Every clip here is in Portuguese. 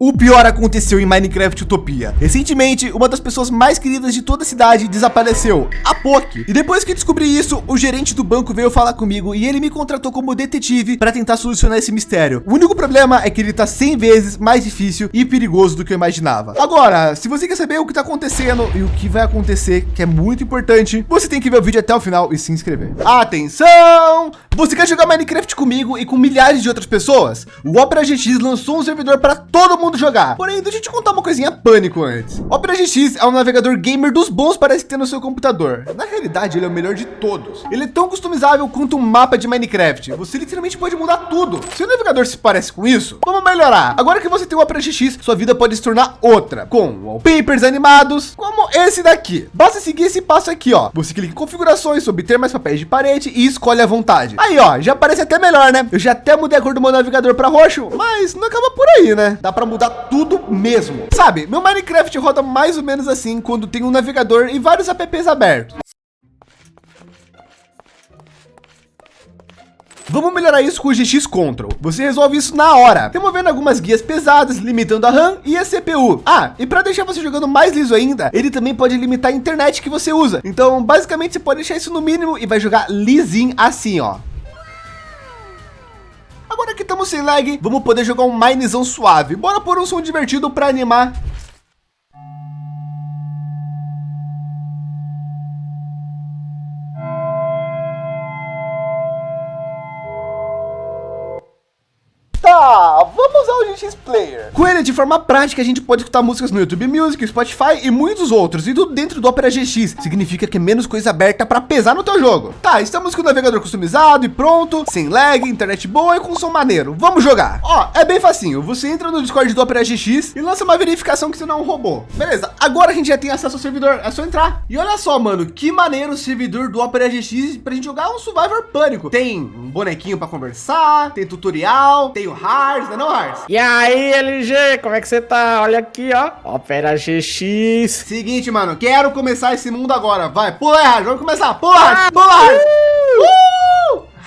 O pior aconteceu em Minecraft Utopia. Recentemente, uma das pessoas mais queridas de toda a cidade desapareceu, a Poki. E depois que descobri isso, o gerente do banco veio falar comigo e ele me contratou como detetive para tentar solucionar esse mistério. O único problema é que ele está 100 vezes mais difícil e perigoso do que eu imaginava. Agora, se você quer saber o que está acontecendo e o que vai acontecer, que é muito importante, você tem que ver o vídeo até o final e se inscrever. Atenção! Você quer jogar Minecraft comigo e com milhares de outras pessoas? O Opera GX lançou um servidor para todo mundo mundo jogar. Porém, deixa eu te contar uma coisinha pânico antes. Opera GX é um navegador gamer dos bons para se ter no seu computador. Na realidade, ele é o melhor de todos. Ele é tão customizável quanto um mapa de Minecraft. Você literalmente pode mudar tudo. Se o navegador se parece com isso, vamos melhorar. Agora que você tem o Opera GX, sua vida pode se tornar outra, com wallpapers animados, como esse daqui. Basta seguir esse passo aqui, ó. Você clica em configurações, obter mais papéis de parede e escolhe à vontade. Aí, ó, já parece até melhor, né? Eu já até mudei a cor do meu navegador para roxo, mas não acaba por aí, né? Dá para mudar mudar tudo mesmo. Sabe, meu Minecraft roda mais ou menos assim quando tem um navegador e vários apps abertos. Vamos melhorar isso com o GX Control. Você resolve isso na hora, removendo algumas guias pesadas, limitando a RAM e a CPU. Ah, e para deixar você jogando mais liso ainda, ele também pode limitar a internet que você usa. Então, basicamente, você pode deixar isso no mínimo e vai jogar lisinho assim, ó. Que estamos sem lag, vamos poder jogar um Minezão suave. Bora pôr um som divertido para animar GX Player. Com ele, de forma prática, a gente pode escutar músicas no YouTube Music, Spotify e muitos outros. E tudo dentro do Opera GX. Significa que é menos coisa aberta para pesar no teu jogo. Tá, estamos com o navegador customizado e pronto, sem lag, internet boa e com som maneiro. Vamos jogar. Ó, é bem facinho. Você entra no Discord do Opera GX e lança uma verificação que você não é um robô. Beleza, agora a gente já tem acesso ao servidor. É só entrar. E olha só, mano, que maneiro o servidor do Opera GX pra gente jogar um Survivor Pânico. Tem um bonequinho para conversar, tem tutorial, tem o Hars, né não, Hars? E aí, LG, como é que você tá? Olha aqui, ó. Opera GX. Seguinte, mano, quero começar esse mundo agora. Vai, pula aí, vamos começar. Pula, pula. Uh! uh!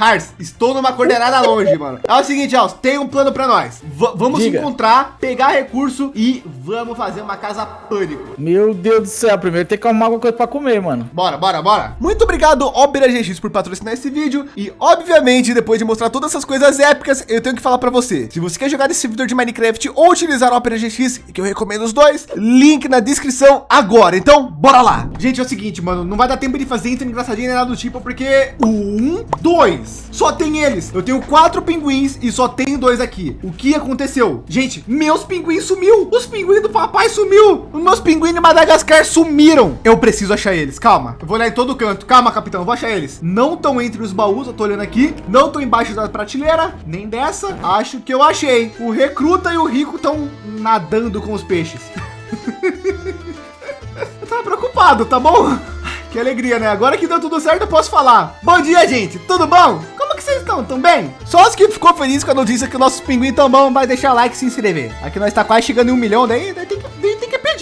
Hars, estou numa coordenada longe, mano. É o seguinte, ó, tem um plano para nós. V vamos Diga. encontrar, pegar recurso e vamos fazer uma casa pânico. Meu Deus do céu, primeiro tem que arrumar alguma coisa para comer, mano. Bora, bora, bora. Muito obrigado, Opera GX, por patrocinar esse vídeo. E, obviamente, depois de mostrar todas essas coisas épicas, eu tenho que falar para você. Se você quer jogar esse servidor de Minecraft ou utilizar o Opera GX, que eu recomendo os dois, link na descrição agora. Então, bora lá. Gente, é o seguinte, mano, não vai dar tempo de fazer engraçadinho nem nada do tipo, porque um, dois, só tem eles. Eu tenho quatro pinguins e só tem dois aqui. O que aconteceu? Gente, meus pinguins sumiu. Os pinguins do papai sumiu. Os meus pinguins de Madagascar sumiram. Eu preciso achar eles. Calma. Eu vou olhar em todo canto. Calma, capitão. Eu vou achar eles. Não estão entre os baús. Eu tô olhando aqui. Não estão embaixo da prateleira. Nem dessa. Acho que eu achei. O recruta e o rico estão nadando com os peixes. eu tava preocupado, tá bom? Que alegria, né? Agora que deu tudo certo, eu posso falar. Bom dia, gente. Tudo bom? Como que vocês estão? Tão bem? Só os que ficou feliz com a notícia que o nosso pinguim tão bom vai deixar like e se inscrever. Aqui nós está quase chegando em um milhão, daí, daí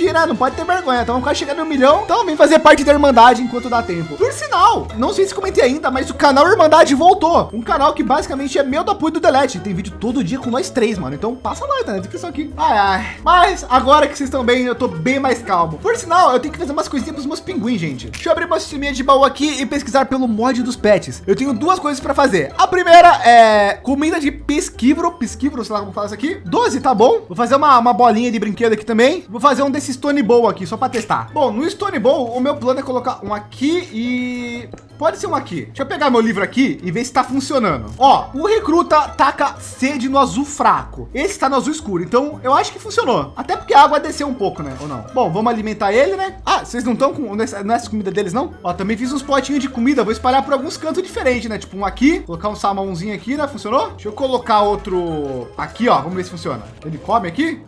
né? Não pode ter vergonha. Então, quase chegando no milhão. Então, vem fazer parte da Irmandade enquanto dá tempo. Por sinal, não sei se comentei ainda, mas o canal Irmandade voltou. Um canal que basicamente é meu do apoio do Delete. Tem vídeo todo dia com nós três, mano. Então, passa lá, tá na descrição aqui. Ai, ai. Mas, agora que vocês estão bem, eu tô bem mais calmo. Por sinal, eu tenho que fazer umas coisinhas pros meus pinguins, gente. Deixa eu abrir uma sisteminha de baú aqui e pesquisar pelo mod dos pets. Eu tenho duas coisas para fazer. A primeira é comida de pesquivro, pesquivro, sei lá como fala isso aqui. 12, tá bom? Vou fazer uma, uma bolinha de brinquedo aqui também. Vou fazer um desse Stone Bowl aqui, só para testar. Bom, no Stone Bowl, o meu plano é colocar um aqui e... Pode ser um aqui. Deixa eu pegar meu livro aqui e ver se está funcionando. Ó, o recruta taca sede no azul fraco. Esse está no azul escuro, então eu acho que funcionou. Até porque a água desceu um pouco, né? Ou não? Bom, vamos alimentar ele, né? Ah, vocês não estão com nessa, nessa comida deles, não? Ó, também fiz uns potinhos de comida. Vou espalhar por alguns cantos diferentes, né? Tipo um aqui, colocar um salmãozinho aqui, né? Funcionou? Deixa eu colocar outro aqui, ó. Vamos ver se funciona. Ele come aqui?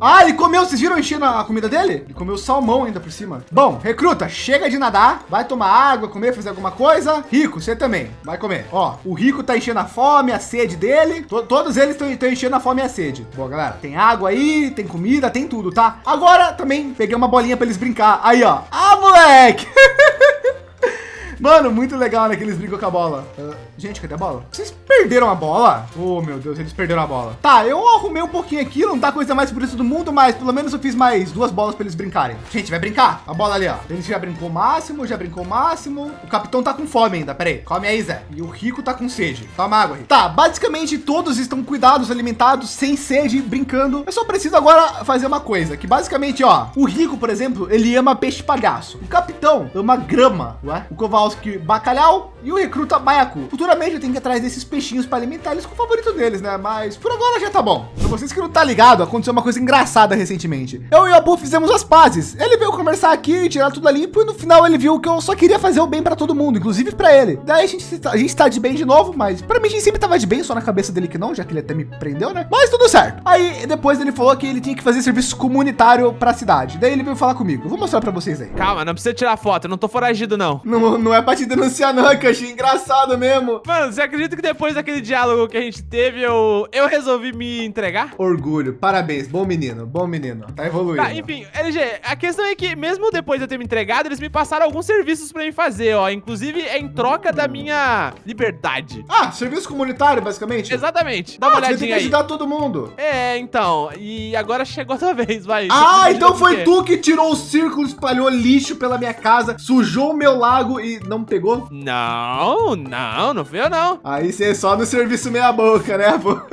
Ah, ele comeu, vocês viram enchendo a comida dele? Ele comeu salmão ainda por cima. Bom, recruta, chega de nadar, vai tomar água, comer, fazer alguma coisa. Rico, você também, vai comer. Ó, o rico tá enchendo a fome, a sede dele. Todos eles estão enchendo a fome e a sede. Bom, galera, tem água aí, tem comida, tem tudo, tá? Agora também peguei uma bolinha para eles brincar. Aí, ó. Ah, moleque! Mano, muito legal, né? Que eles brigam com a bola. Uh, gente, cadê a bola? Vocês perderam a bola? Oh, meu Deus, eles perderam a bola. Tá, eu arrumei um pouquinho aqui, não tá coisa mais por isso do mundo, mas pelo menos eu fiz mais duas bolas para eles brincarem. Gente, vai brincar. A bola ali, ó. Ele já brincou o máximo, já brincou o máximo. O capitão tá com fome ainda. Pera aí, come aí, Zé. E o Rico tá com sede. Toma água aí. Tá, basicamente todos estão cuidados, alimentados, sem sede, brincando. Eu só preciso agora fazer uma coisa, que basicamente, ó, o Rico, por exemplo, ele ama peixe palhaço. O capitão ama grama, ué? O Kowalski, bacalhau e o recruta baiacu. Futuramente eu tenho que ir atrás desses peixinhos para alimentar eles com o favorito deles, né? Mas por agora já tá bom. Para vocês que não tá ligado, aconteceu uma coisa engraçada recentemente. Eu e o Abu fizemos as pazes. Ele veio conversar aqui, tirar tudo limpo e no final ele viu que eu só queria fazer o bem para todo mundo, inclusive para ele. Daí a gente, a gente tá de bem de novo, mas para mim a gente sempre tava de bem, só na cabeça dele que não, já que ele até me prendeu, né? Mas tudo certo. Aí depois ele falou que ele tinha que fazer serviço comunitário para a cidade. Daí ele veio falar comigo. Eu vou mostrar para vocês aí. Calma, não precisa tirar foto, eu não tô foragido não. Não, não é para te denunciar não, é que eu achei engraçado mesmo. Mano, você acredita que depois daquele diálogo que a gente teve, eu, eu resolvi me entregar? Orgulho, parabéns, bom menino, bom menino, tá evoluindo. Tá, enfim, LG, a questão é que mesmo depois de eu ter me entregado, eles me passaram alguns serviços para mim fazer, ó, inclusive em troca da minha liberdade. Ah, serviço comunitário, basicamente? Exatamente, dá ah, uma olhadinha você tem que ajudar todo mundo. É, então, e agora chegou a tua vez, vai. Ah, então foi tu que tirou o círculo, espalhou lixo pela minha casa, sujou o meu lago e não pegou? Não, não, não eu não. Aí você é só no serviço meia boca, né, pô?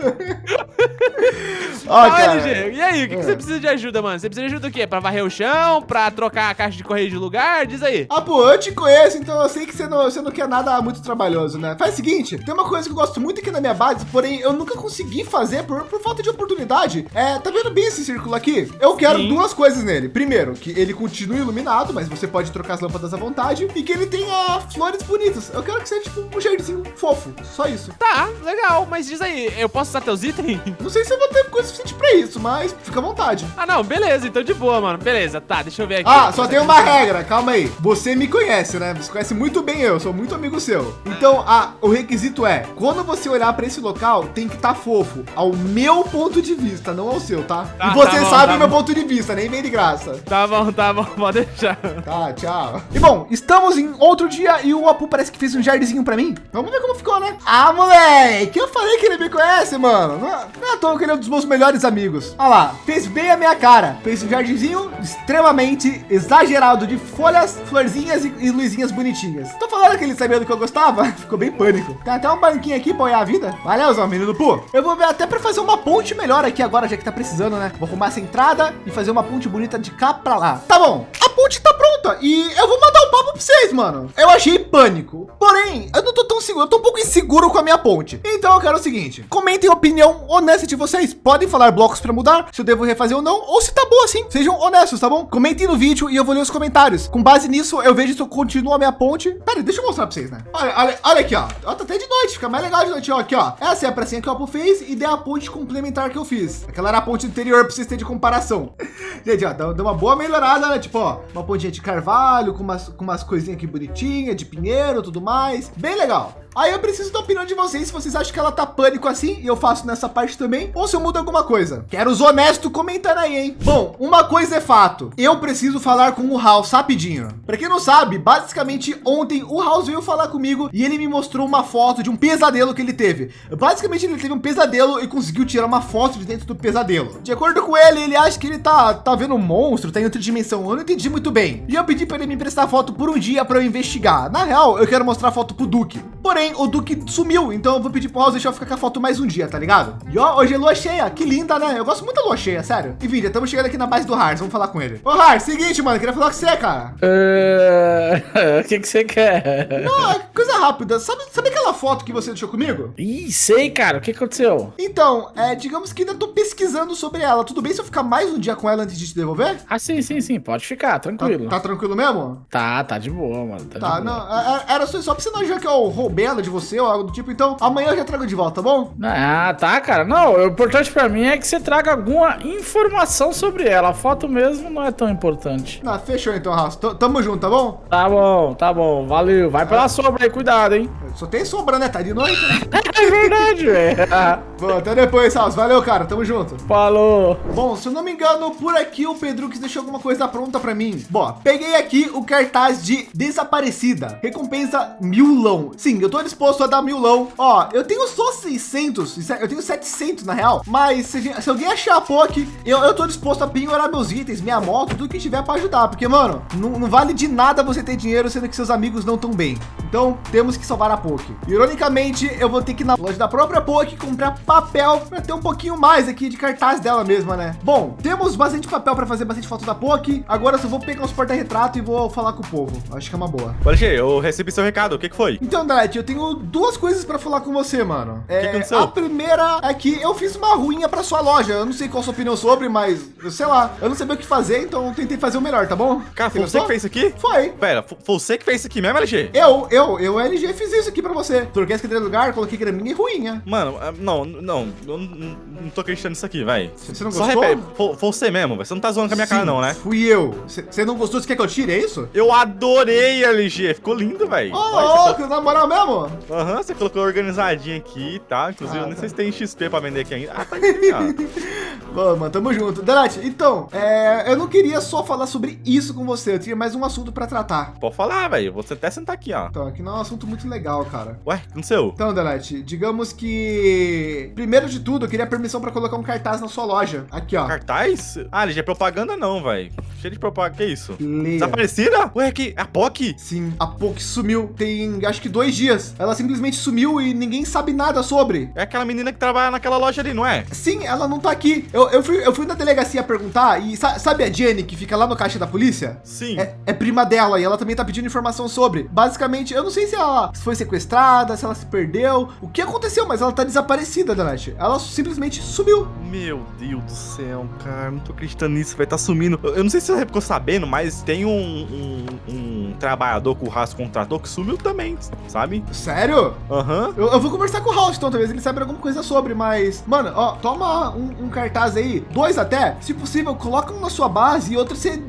Ó, cara. LG, e aí, o que, que, você é. precisa de ajuda, mano? Você precisa de ajuda o quê? Pra varrer o chão? Pra trocar a caixa de correio de lugar? Diz aí. Ah, pô, eu te conheço, então eu sei que você não, você não quer nada muito trabalhoso, né? Faz o seguinte, tem uma coisa que eu gosto muito aqui na minha base, porém eu nunca consegui fazer por, por falta de oportunidade. É, tá vendo bem esse círculo aqui? Eu quero Sim. duas coisas nele. Primeiro, que ele continue iluminado, mas você pode trocar as lâmpadas à vontade e que ele tenha flores bonitas. Eu quero que seja tipo um jardinzinho fofo, só isso. Tá, legal, mas diz aí, eu posso usar teus itens? Não sei se eu vou ter coisa suficiente pra isso, mas fica à vontade. Ah, não, beleza, então de boa, mano. Beleza, tá, deixa eu ver aqui. Ah, só tem uma regra, calma aí. Você me conhece, né? Você conhece muito bem eu, sou muito amigo seu. Então, a, o requisito é, quando você olhar para esse local, tem que estar tá fofo, ao meu ponto de vista, não ao seu, tá? tá e você tá bom, sabe tá meu bom. ponto de vista, nem vem de graça. Tá bom, tá bom, pode deixar. Tá, tchau. E bom, estamos em outro dia e o Apu parece que fez um jardinzinho para mim. Vamos ver como ficou, né? Ah, moleque, eu falei que ele me conhece, mano. Não é à toa que ele é um dos meus melhores amigos. Olha lá, fez bem a minha cara. Fez um jardinzinho extremamente exagerado de folhas, florzinhas e, e luzinhas bonitinhas. Tô falando que ele sabia do que eu gostava. Ficou bem pânico. Tem até um banquinho aqui para olhar a vida. Valeu, Zó, menino Pu. Eu vou ver até para fazer uma ponte melhor aqui agora, já que tá precisando, né? Vou arrumar essa entrada e fazer uma ponte bonita de cá para lá. Tá bom. A ponte tá pronta e eu vou mandar um papo para vocês, mano. Eu achei pânico. Porém, eu não tô tão seguro. Eu tô um pouco inseguro com a minha ponte. Então eu quero o seguinte. Comentem a opinião honesta de vocês. Podem falar blocos para mudar, se eu devo refazer ou não, ou se tá bom assim. Sejam honestos, tá bom? Comentem no vídeo e eu vou ler os comentários. Com base nisso, eu vejo se eu continuo a minha ponte. Pera, deixa eu mostrar para vocês, né? Olha, olha, olha aqui, ó. ó. Tá até de noite, fica mais legal de noite, ó. Aqui, ó. Essa é a pracinha que o Apple fez e deu a ponte complementar que eu fiz. Aquela era a ponte anterior para vocês terem de comparação. Gente, ó, deu uma boa melhorada, né? Tipo, ó, uma pontinha de carvalho com umas, com umas coisinhas aqui bonitinhas, de pinheiro, tudo mais. Bem legal. Aí eu preciso da opinião de vocês, se vocês acham que ela tá pânico assim, e eu faço nessa parte também, ou se eu mudo alguma coisa. Quero os honestos comentando aí, hein? Bom, uma coisa é fato, eu preciso falar com o House rapidinho. Para quem não sabe, basicamente ontem o House veio falar comigo e ele me mostrou uma foto de um pesadelo que ele teve. Basicamente ele teve um pesadelo e conseguiu tirar uma foto de dentro do pesadelo. De acordo com ele, ele acha que ele tá, tá vendo um monstro, tá em outra dimensão. Eu não entendi muito bem. E eu pedi para ele me emprestar foto por um dia para eu investigar. Na real, eu quero mostrar a foto pro Duque. Porém, Porém, o Duque sumiu, então eu vou pedir pro House deixar eu ficar com a foto mais um dia, tá ligado? E ó, hoje é lua cheia, que linda, né? Eu gosto muito da lua cheia, sério. E Vídeo, estamos chegando aqui na base do Hars, vamos falar com ele. Ô Hars, seguinte, mano, queria falar com você, cara. Uh, o que que você quer? Não, é coisa rápida. Sabe, sabe aquela foto que você deixou comigo? Ih, sei, cara. O que aconteceu? Então, é, digamos que ainda tô pesquisando sobre ela. Tudo bem se eu ficar mais um dia com ela antes de te devolver? Ah, sim, sim, sim. Pode ficar, tranquilo. Tá, tá tranquilo mesmo? Tá, tá de boa, mano. Tá, tá não, é, é, era só, só pra você não achar que eu roubei ela de você ou algo do tipo. Então, amanhã eu já trago de volta, tá bom? Ah, tá, cara. Não, o importante pra mim é que você traga alguma informação sobre ela. A foto mesmo não é tão importante. Ah, fechou então, Rafa. Tamo junto, tá bom? Tá bom, tá bom. Valeu. Vai pela sombra aí, cuidado, hein? Só tem sombra, né? Tá de noite. Né? é verdade, velho. Bom, até depois, Salso. Valeu, cara. Tamo junto. Falou. Bom, se eu não me engano, por aqui o Pedrux deixou alguma coisa pronta para mim. Bom, peguei aqui o cartaz de desaparecida. Recompensa milão. Sim, eu tô disposto a dar milão. Ó, eu tenho só 600, eu tenho 700 na real. Mas se, se alguém achar a POC, eu, eu tô disposto a penhorar meus itens, minha moto, tudo que tiver para ajudar. Porque, mano, não, não, vale de nada você ter dinheiro sendo que seus amigos não estão bem. Então, temos que salvar a POC. Ironicamente, eu vou ter que ir na loja da própria POC comprar papel para ter um pouquinho mais aqui de cartaz dela mesma, né? Bom, temos bastante papel para fazer bastante foto da POC. Agora eu só vou pegar os porta-retrato e vou falar com o povo. Acho que é uma boa. Alexê, eu recebi seu recado. O que, que foi? Então, Dante, eu tenho duas coisas para falar com você, mano. É, que aconteceu? A primeira é que eu fiz uma ruinha para sua loja. Eu não sei qual a sua opinião sobre, mas sei lá. Eu não sabia o que fazer, então eu tentei fazer o melhor, tá bom? Cara, foi você que fez isso aqui? Foi. Pera, foi você que fez isso aqui mesmo, LG? Eu, eu, eu, LG, fiz isso aqui para você. Troquei as cadeiras do lugar, coloquei graminha e ruinha. Mano, ah, não, não, eu não, não tô acreditando nisso aqui, vai. Você não gostou? Só repete, foi, você mesmo, você não tá zoando com a minha Sim, cara não, né? fui eu. Você não gostou? Você quer que eu tire, é isso? Eu adorei, LG. Ficou lindo, velho. Ô, oh, louco, na moral mesmo? Aham, uhum, você colocou organizadinho aqui tá? Inclusive, ah, eu nem tá. sei se tem XP pra vender aqui ainda. Ah, tá aqui, ó. Bom, mano, tamo junto. Delete, então, é, eu não queria só falar sobre isso com você. Eu tinha mais um assunto pra tratar. Pode falar, velho. Vou até sentar aqui, ó. Então, aqui não é um assunto muito legal, cara. Ué, o que aconteceu? Então, Delete, digamos que... Primeiro de tudo, eu queria permissão pra colocar um cartaz na sua loja. Aqui, ó. Cartaz? Ah, LG, é propaganda não, velho. Cheio de propaganda. Que isso? Leia. Desaparecida? Ué, que a POC? Sim, a POC sumiu. Tem, acho que dois dias. Ela simplesmente sumiu e ninguém sabe nada sobre. É aquela menina que trabalha naquela loja ali, não é? Sim, ela não tá aqui. Eu, eu, fui, eu fui na delegacia perguntar e sabe a Jenny que fica lá no caixa da polícia? Sim. É, é prima dela e ela também tá pedindo informação sobre. Basicamente, eu não sei se ela foi sequestrada, se ela se perdeu, o que aconteceu, mas ela tá desaparecida, Danete. Ela simplesmente sumiu. Meu Deus do céu, cara, não tô acreditando nisso, vai estar tá sumindo. Eu não sei se você ficou sabendo, mas tem um, um, um trabalhador com o Haas contratou que sumiu também, sabe? Sério? Aham. Uhum. Eu, eu, vou conversar com o House, então, talvez ele saiba alguma coisa sobre, mas... Mano, ó, toma um, um cartaz aí, dois até, se possível, coloca um na sua base e outro você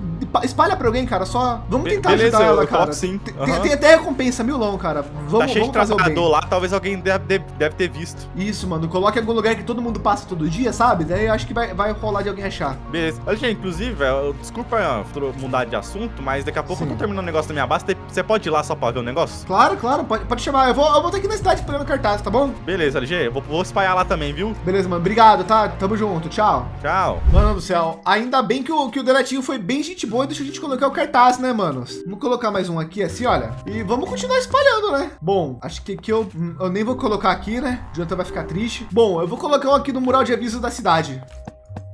espalha pra alguém, cara. Só vamos tentar Beleza, ajudar ela, cara. Sim. Uhum. Tem, tem, até recompensa, milão, cara. Vamos, tá cheio vamos de trabalhador lá, talvez alguém deve, deve, ter visto. Isso, mano. Coloque em algum lugar que todo mundo passa todo dia, sabe? Daí eu acho que vai, vai rolar de alguém achar. Beleza. Olha, gente, inclusive, velho, desculpa mudar de assunto, mas daqui a pouco sim. eu tô terminando o negócio da minha base. Você pode ir lá só pra ver o negócio? Claro, claro. Pode, pode chamar. Eu vou, eu vou ter aqui na cidade esperando cartaz, tá bom? Beleza, LG. Eu vou, vou espalhar lá também, viu? Beleza, mano. Obrigado, tá? Tamo junto. Tchau. Tchau. Mano do céu. Ainda bem que o, que o Deletinho foi bem gente boa e deixou a gente colocar o cartaz, né, manos? Vamos colocar mais um aqui, assim, olha. E vamos continuar espalhando, né? Bom, acho que aqui eu, eu nem vou colocar aqui, né? O Jonathan vai ficar triste. Bom, eu vou colocar um aqui no mural de aviso da cidade.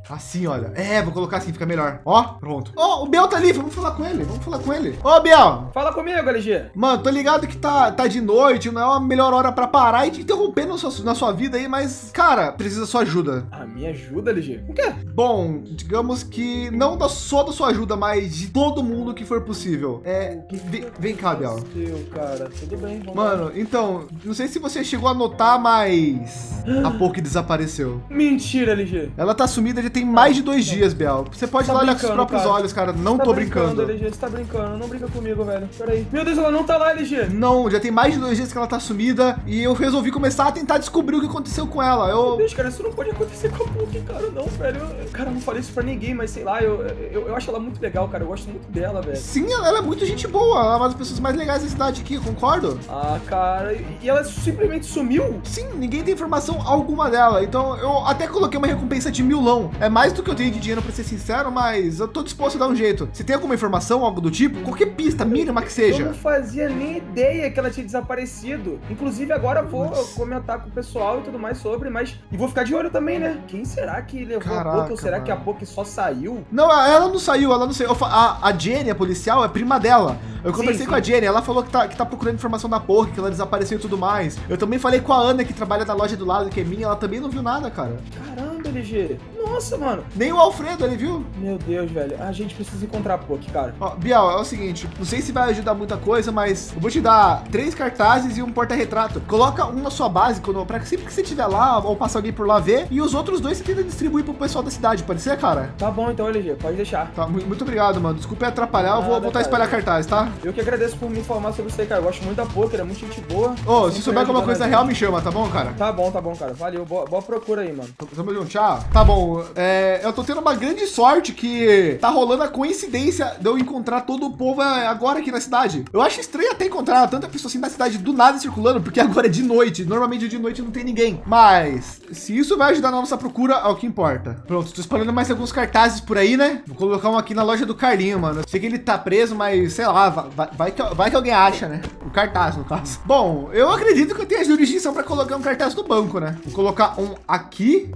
Assim, olha. É, vou colocar assim, fica melhor. Ó, pronto. Ó, oh, o Biel tá ali, vamos falar com ele, vamos falar com ele. Ô, Biel. Fala comigo, LG. Mano, tô ligado que tá, tá de noite, não é a melhor hora pra parar e te interromper na sua, na sua vida aí, mas, cara, precisa da sua ajuda. A minha ajuda, LG? O quê? Bom, digamos que não da, só da sua ajuda, mas de todo mundo que for possível. É, vem, vem cá, Biel. Meu, cara, tudo bem. Mano, lá. então, não sei se você chegou a notar, mas a pouco desapareceu. Mentira, LG. Ela tá sumida de tem mais de dois dias, Biel. Você pode tá olhar com os próprios cara. olhos, cara. Não tá tô brincando. LG, você tá brincando. Não brinca comigo, velho. Peraí. Meu Deus, ela não tá lá, LG. Não, já tem mais de dois dias que ela tá sumida e eu resolvi começar a tentar descobrir o que aconteceu com ela. Eu... Meu Deus, cara, isso não pode acontecer com a Puck, cara. Não, velho. Eu, cara, eu não falei isso pra ninguém, mas sei lá, eu, eu, eu, acho ela muito legal, cara. Eu gosto muito dela, velho. Sim, ela, ela é muito gente boa. Ela é uma das pessoas mais legais da cidade aqui, concordo? Ah, cara. E ela simplesmente sumiu? Sim, ninguém tem informação alguma dela. Então eu até coloquei uma recompensa de milão. É mais do que eu tenho de dinheiro pra ser sincero, mas eu tô disposto a dar um jeito. Se tem alguma informação, algo do tipo, qualquer pista mínima que seja. Eu não fazia nem ideia que ela tinha desaparecido. Inclusive, agora vou comentar com o pessoal e tudo mais sobre, mas. E vou ficar de olho também, né? Quem será que levou Caraca, a Poké? Ou será mano. que a Poké só saiu? Não, ela não saiu, ela não saiu. A, a Jenny, a policial, é prima dela. Eu conversei sim, sim. com a Jenny, ela falou que tá, que tá procurando informação da Poké, que ela desapareceu e tudo mais. Eu também falei com a Ana, que trabalha na loja do lado, que é minha, ela também não viu nada, cara. Caramba, LG. Nossa, mano. Nem o Alfredo ali, viu? Meu Deus, velho. A gente precisa encontrar a Poki, cara. Ó, Biel, é o seguinte, não sei se vai ajudar muita coisa, mas eu vou te dar três cartazes e um porta-retrato. Coloca um na sua base, quando, pra sempre que você estiver lá, ou passar alguém por lá ver, e os outros dois você tenta distribuir pro pessoal da cidade, pode ser, cara? Tá bom então, LG, pode deixar. Tá, muito obrigado, mano. Desculpa atrapalhar, eu vou Nada, voltar a espalhar cartazes, tá? Eu que agradeço por me informar sobre aí, cara. Eu gosto muito da Poker, é muito gente boa. Ô, se Sempre souber alguma ajudando coisa real, me chama, tá bom, cara? Tá bom, tá bom, cara. Valeu. Boa, boa procura aí, mano. Tamo junto, tchau. Tá bom, é, eu tô tendo uma grande sorte que tá rolando a coincidência de eu encontrar todo o povo é, agora aqui na cidade. Eu acho estranho até encontrar tanta pessoa assim na cidade do nada circulando, porque agora é de noite. Normalmente de noite não tem ninguém. Mas, se isso vai ajudar na nossa procura, é o que importa. Pronto, tô espalhando mais alguns cartazes por aí, né? Vou colocar um aqui na loja do Carlinho, mano. Sei que ele tá preso, mas sei lá, vai, vai, que, vai que alguém acha, né? O cartaz, no caso. Bom, eu acredito que eu tenho a jurisdição para colocar um cartaz no banco, né? Vou colocar um aqui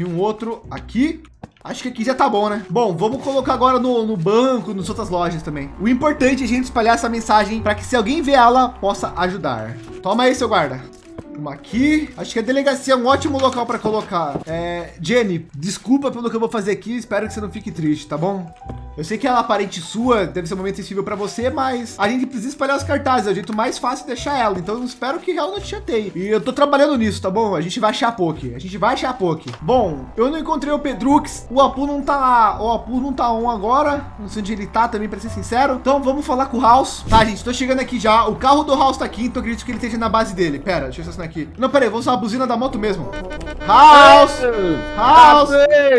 e um outro aqui. Acho que aqui já tá bom, né? Bom, vamos colocar agora no, no banco, nas outras lojas também. O importante é a gente espalhar essa mensagem para que se alguém ver ela, possa ajudar. Toma aí, seu guarda. Uma aqui. Acho que a delegacia é um ótimo local para colocar. É, Jenny, desculpa pelo que eu vou fazer aqui. Espero que você não fique triste, tá bom? Eu sei que ela é parente sua, deve ser um momento sensível para você, mas a gente precisa espalhar os cartazes. É o jeito mais fácil de deixar ela. Então eu espero que ela não te chateie. E eu tô trabalhando nisso, tá bom? A gente vai achar a Poke. A gente vai achar a Poke. Bom, eu não encontrei o Pedrux. O Apu não tá lá. O Apu não tá on agora. Não sei onde ele tá também, para ser sincero. Então vamos falar com o House. Tá, gente, tô chegando aqui já. O carro do House tá aqui, então eu acredito que ele esteja na base dele. Pera, deixa eu estacionar aqui. Não, pera aí, vou usar a buzina da moto mesmo. House! House!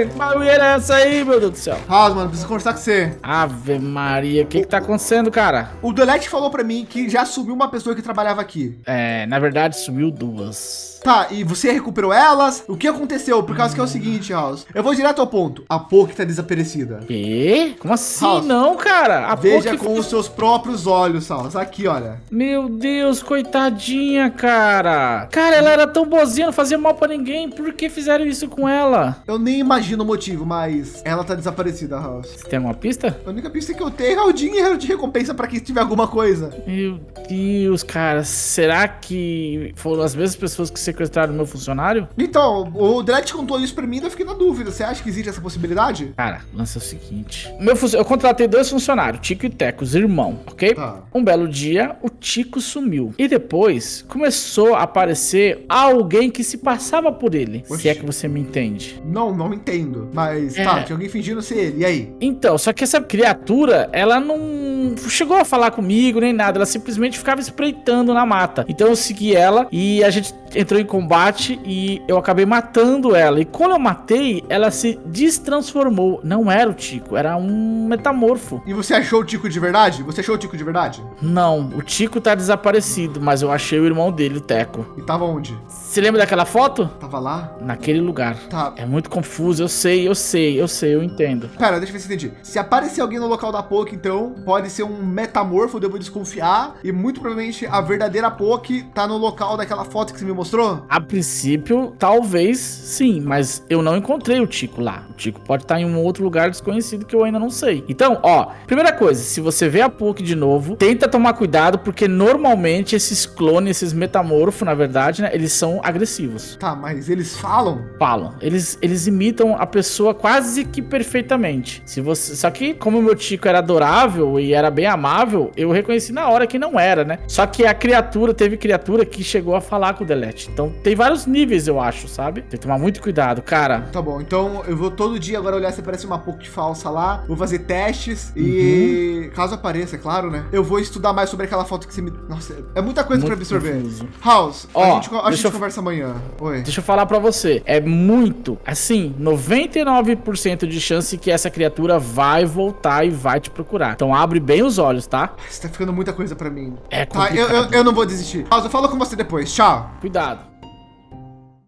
Que barulheira é essa aí, meu Deus do céu? House, mano, preciso conversar com você. Ave Maria, o que que tá acontecendo, cara? O Delete falou pra mim que já subiu uma pessoa que trabalhava aqui. É, na verdade, sumiu duas. Tá, e você recuperou elas? O que aconteceu? Por causa que é o seguinte, House. Eu vou direto ao ponto. A Poke tá desaparecida. Quê? Como assim? House, não, cara. A Veja Poké com os seus próprios olhos, House. Aqui, olha. Meu Deus, coitadinha, cara. Cara, ela era tão boazinha, não fazia mal pra ninguém. Por que fizeram isso com ela? Eu nem imagino o motivo, mas ela tá desaparecida, House. Você tem alguma pista? A única pista que eu tenho é o dinheiro de recompensa pra quem tiver alguma coisa. Meu Deus, cara. Será que foram as mesmas pessoas que sequestraram meu funcionário? Então, o Delete contou isso pra mim e eu fiquei na dúvida. Você acha que existe essa possibilidade? Cara, é o seguinte. Meu funcio- Eu contratei dois funcionários, Tico e Teco, os irmãos, ok? Tá. Um belo dia, o Tico sumiu. E depois começou a aparecer alguém que se passava por ele. Oxi. Se é que você me entende. Não, não entendo. Mas É. tá, tinha alguém fingindo ser ele. E aí? Então, só que essa criatura, ela não chegou a falar comigo nem nada, ela simplesmente ficava espreitando na mata. Então eu segui ela e a gente entrou em combate e eu acabei matando ela. E quando eu matei, ela se destransformou. Não era o Tico, era um metamorfo. E você achou o Tico de verdade? Você achou o Tico de verdade? Não, o Tico tá desaparecido, mas eu achei o irmão dele, o Teco. E tava onde? Você lembra daquela foto? Tava lá? Naquele lugar. Tá. É muito confuso, eu sei, eu sei, eu sei, eu entendo. Pera, deixa eu ver se eu entendi. Se aparecer alguém no local da Poke, então, pode ser um metamorfo, devo desconfiar. E muito provavelmente a verdadeira Poke tá no local daquela foto que você me mostrou. A princípio, talvez sim, mas eu não encontrei o Tico lá. O Tico pode estar em um outro lugar desconhecido que eu ainda não sei. Então, ó, primeira coisa, se você vê a Poke de novo, tenta tomar cuidado, porque normalmente esses clones, esses metamorfos, na verdade, né, eles são agressivos. Tá, mas eles falam? Falam. Eles, eles imitam a pessoa quase que perfeitamente. Se você, só que como o meu Tico era adorável e era bem amável, eu reconheci na hora que não era, né? Só que a criatura, teve criatura que chegou a falar com o Delete. Então tem vários níveis, eu acho, sabe? Tem que tomar muito cuidado, cara. Tá bom, então eu vou todo dia agora olhar se aparece uma Poke falsa lá. Vou fazer testes e caso apareça, é claro, né? Eu vou estudar mais sobre aquela foto que você me. Nossa, é muita coisa pra Muito absorver. confuso. House, a Ó, gente, a gente eu- conversa amanhã. Oi. Deixa eu falar pra você, é muito, assim, 99% de chance que essa criatura vai voltar e vai te procurar. Então abre bem os olhos, tá? Você tá ficando muita coisa pra mim. É Tá, eu, complicado. eu, eu não vou desistir. House, eu falo com você depois. Tchau. Cuidado.